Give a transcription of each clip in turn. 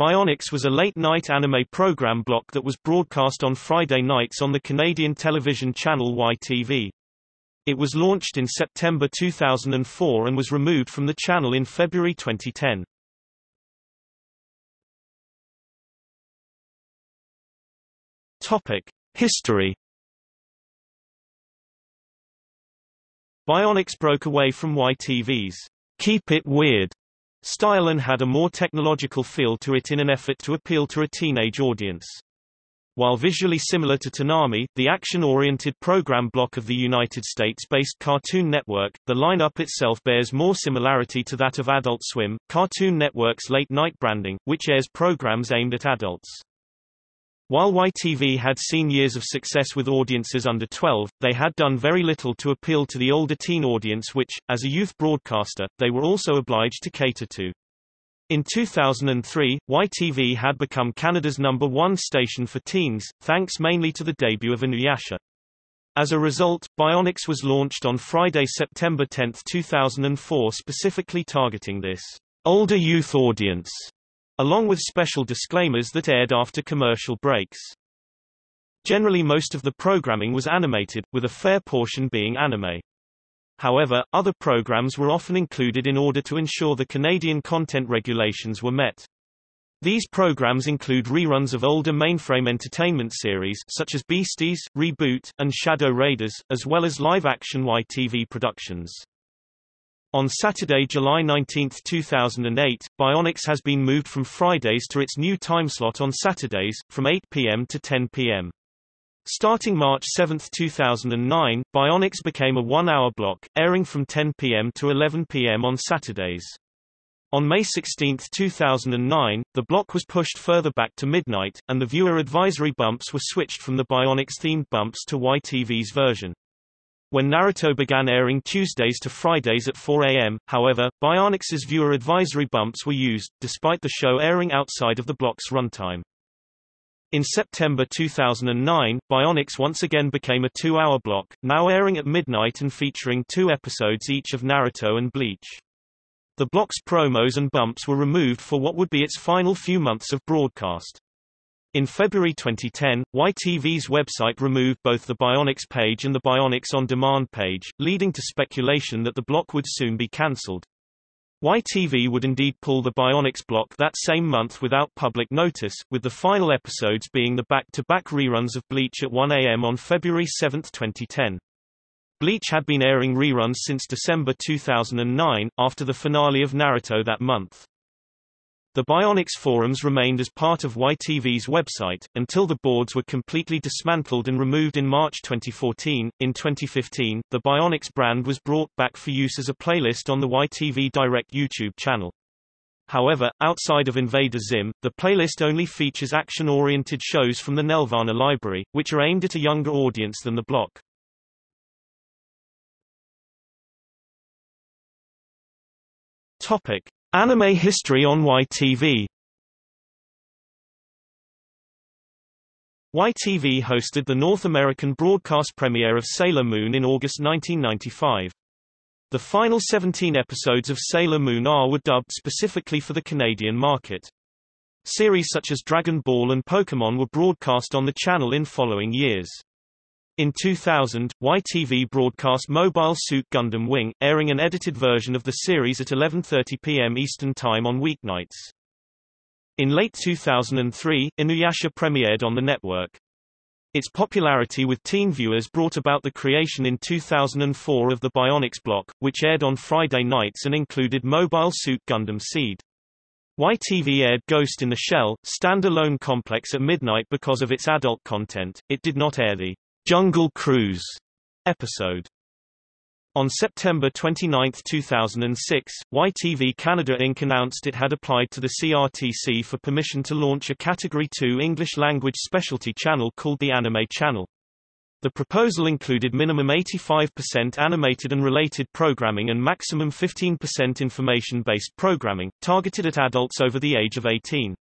Bionix was a late-night anime program block that was broadcast on Friday nights on the Canadian television channel YTV. It was launched in September 2004 and was removed from the channel in February 2010. Topic: History Bionix broke away from YTV's Keep It Weird style and had a more technological feel to it in an effort to appeal to a teenage audience. While visually similar to Toonami, the action-oriented program block of the United States-based Cartoon Network, the lineup itself bears more similarity to that of Adult Swim, Cartoon Network's late-night branding, which airs programs aimed at adults. While YTV had seen years of success with audiences under 12, they had done very little to appeal to the older teen audience which, as a youth broadcaster, they were also obliged to cater to. In 2003, YTV had become Canada's number one station for teens, thanks mainly to the debut of Inuyasha. As a result, Bionix was launched on Friday, September 10, 2004 specifically targeting this older youth audience along with special disclaimers that aired after commercial breaks. Generally most of the programming was animated, with a fair portion being anime. However, other programs were often included in order to ensure the Canadian content regulations were met. These programs include reruns of older mainframe entertainment series such as Beasties, Reboot, and Shadow Raiders, as well as live-action YTV productions. On Saturday, July 19, 2008, Bionix has been moved from Fridays to its new timeslot on Saturdays, from 8 p.m. to 10 p.m. Starting March 7, 2009, Bionix became a one-hour block, airing from 10 p.m. to 11 p.m. on Saturdays. On May 16, 2009, the block was pushed further back to midnight, and the viewer advisory bumps were switched from the Bionix-themed bumps to YTV's version. When Naruto began airing Tuesdays to Fridays at 4 a.m., however, Bionix's viewer advisory bumps were used, despite the show airing outside of the block's runtime. In September 2009, Bionix once again became a two-hour block, now airing at midnight and featuring two episodes each of Naruto and Bleach. The block's promos and bumps were removed for what would be its final few months of broadcast. In February 2010, YTV's website removed both the Bionix page and the Bionix On Demand page, leading to speculation that the block would soon be cancelled. YTV would indeed pull the Bionix block that same month without public notice, with the final episodes being the back-to-back -back reruns of Bleach at 1 a.m. on February 7, 2010. Bleach had been airing reruns since December 2009, after the finale of Naruto that month. The Bionix forums remained as part of YTV's website, until the boards were completely dismantled and removed in March 2014. In 2015, the Bionix brand was brought back for use as a playlist on the YTV Direct YouTube channel. However, outside of Invader Zim, the playlist only features action-oriented shows from the Nelvana library, which are aimed at a younger audience than the block. Topic: Anime history on YTV YTV hosted the North American broadcast premiere of Sailor Moon in August 1995. The final 17 episodes of Sailor Moon R were dubbed specifically for the Canadian market. Series such as Dragon Ball and Pokémon were broadcast on the channel in following years. In 2000, YTV broadcast Mobile Suit Gundam Wing, airing an edited version of the series at 11.30 p.m. Eastern Time on weeknights. In late 2003, Inuyasha premiered on the network. Its popularity with teen viewers brought about the creation in 2004 of the Bionix block, which aired on Friday nights and included Mobile Suit Gundam Seed. YTV aired Ghost in the Shell, standalone complex at midnight because of its adult content. It did not air the Jungle Cruise episode. On September 29, 2006, YTV Canada Inc. announced it had applied to the CRTC for permission to launch a Category 2 English-language specialty channel called the Anime Channel. The proposal included minimum 85% animated and related programming and maximum 15% information-based programming, targeted at adults over the age of 18.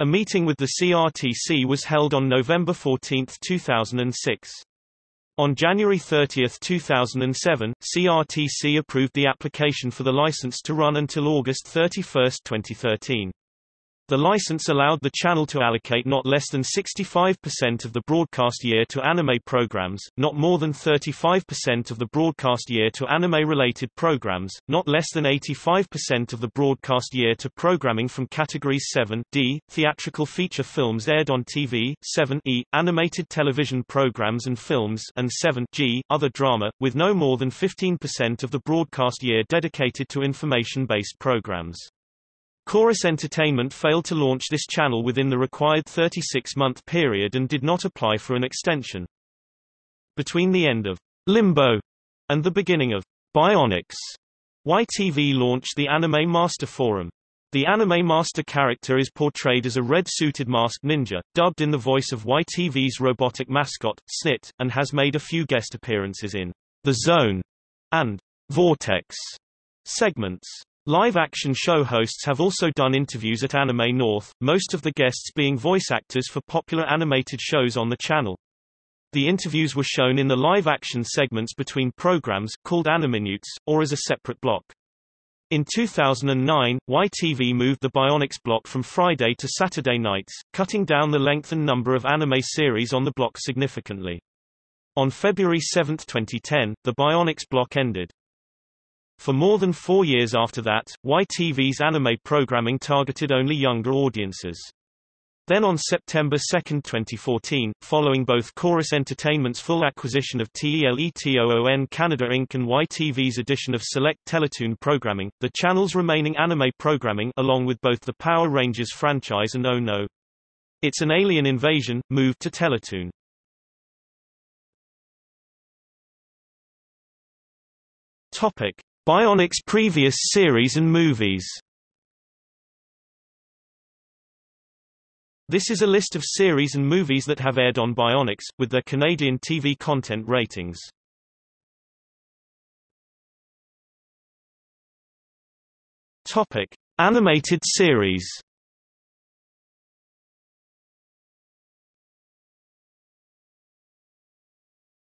A meeting with the CRTC was held on November 14, 2006. On January 30, 2007, CRTC approved the application for the license to run until August 31, 2013. The license allowed the channel to allocate not less than 65% of the broadcast year to anime programs, not more than 35% of the broadcast year to anime-related programs, not less than 85% of the broadcast year to programming from categories 7D, theatrical feature films aired on TV, 7E, animated television programs and films and 7G, other drama, with no more than 15% of the broadcast year dedicated to information-based programs. Corus Entertainment failed to launch this channel within the required 36-month period and did not apply for an extension. Between the end of Limbo and the beginning of Bionix, YTV launched the Anime Master Forum. The Anime Master character is portrayed as a red-suited masked ninja, dubbed in the voice of YTV's robotic mascot, Snit, and has made a few guest appearances in The Zone and Vortex segments. Live-action show hosts have also done interviews at Anime North, most of the guests being voice actors for popular animated shows on the channel. The interviews were shown in the live-action segments between programs, called Animinutes, or as a separate block. In 2009, YTV moved the Bionix block from Friday to Saturday nights, cutting down the length and number of anime series on the block significantly. On February 7, 2010, the Bionix block ended. For more than four years after that, YTV's anime programming targeted only younger audiences. Then on September 2, 2014, following both Corus Entertainment's full acquisition of TELETOON Canada Inc. and YTV's addition of select Teletoon programming, the channel's remaining anime programming along with both the Power Rangers franchise and Oh No! It's an Alien Invasion, moved to Teletoon. Topic. Bionix previous series and movies This is a list of series and movies that have aired on Bionix, with their Canadian TV content ratings. Topic. Animated series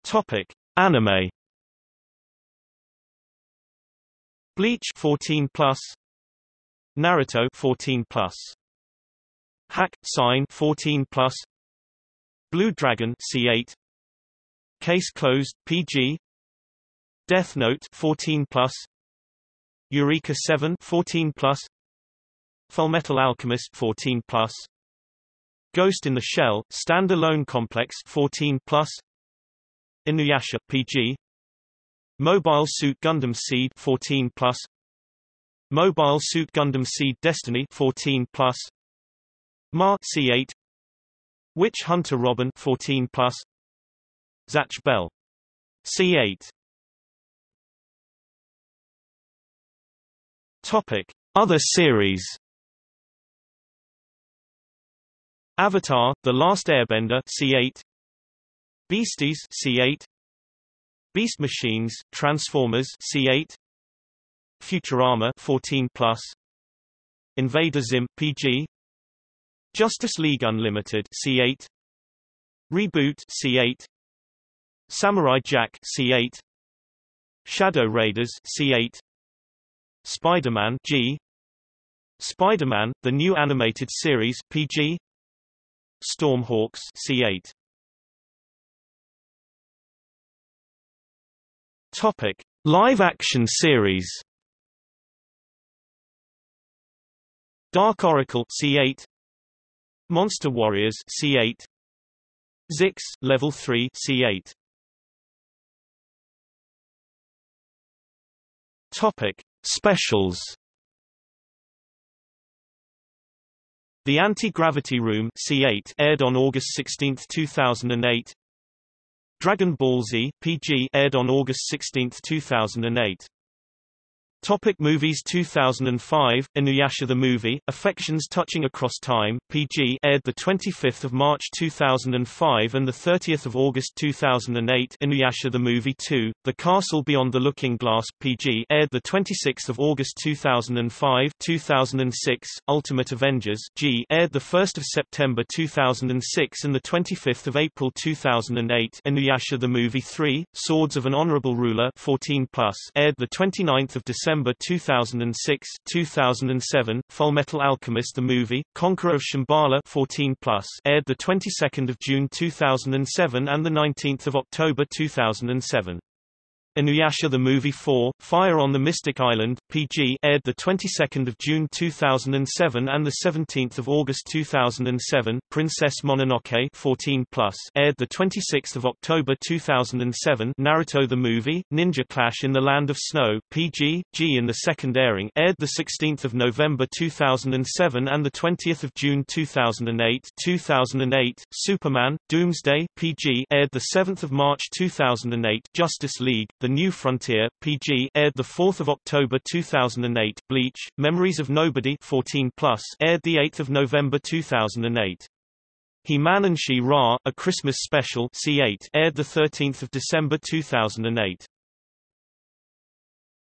Topic. Anime Bleach 14 plus. Naruto 14 plus. Hack Sign 14 plus. Blue Dragon C8 Case closed PG Death Note 14 plus. Eureka 7 14 plus. Fullmetal Alchemist 14 plus. Ghost in the Shell Standalone Complex 14 plus. Inuyasha PG Mobile Suit Gundam Seed 14 plus. Mobile Suit Gundam Seed Destiny 14 plus. Ma C8 Witch Hunter Robin 14 plus. Zatch Bell. C8 Topic. Other series. Avatar The Last Airbender C8 Beasties C8 Beast Machines, Transformers C8 Futurama 14 plus. Invader Zim PG Justice League Unlimited C8 Reboot C8 Samurai Jack C8 Shadow Raiders C8 Spider-Man G. Spider-Man The New Animated Series PG Stormhawks C8 Topic: Live action series. Dark Oracle C8 Monster Warriors C8 Zixx Level 3 C8 Topic Specials The Anti-Gravity Room C8 aired on August 16, 2008 Dragon Ball Z PG aired on August 16, 2008. Topic movies 2005 Inuyasha the movie Affections Touching Across Time PG aired the 25th of March 2005 and the 30th of August 2008 Inuyasha the movie 2 The Castle Beyond the Looking Glass PG aired the 26th of August 2005 2006 Ultimate Avengers G aired the 1st of September 2006 and the 25th of April 2008 Inuyasha the movie 3 Swords of an Honorable Ruler 14 plus aired the 29th of December December 2006, 2007. Fullmetal Alchemist the movie, Conqueror of Shambhala 14 plus, aired the 22nd of June 2007 and the 19th of October 2007. Inuyasha the Movie 4, Fire on the Mystic Island, PG aired the 22nd of June 2007 and the 17th of August 2007. Princess Mononoke 14 plus aired the 26th of October 2007. Naruto the Movie, Ninja Clash in the Land of Snow, PG G in the second airing aired the 16th of November 2007 and the 20th of June 2008. 2008 Superman Doomsday PG aired the 7th of March 2008. Justice League the New Frontier, PG aired 4 October 2008 Bleach, Memories of Nobody 14 plus aired 8 November 2008. He-Man and She-Ra, A Christmas Special C8 aired 13 December 2008.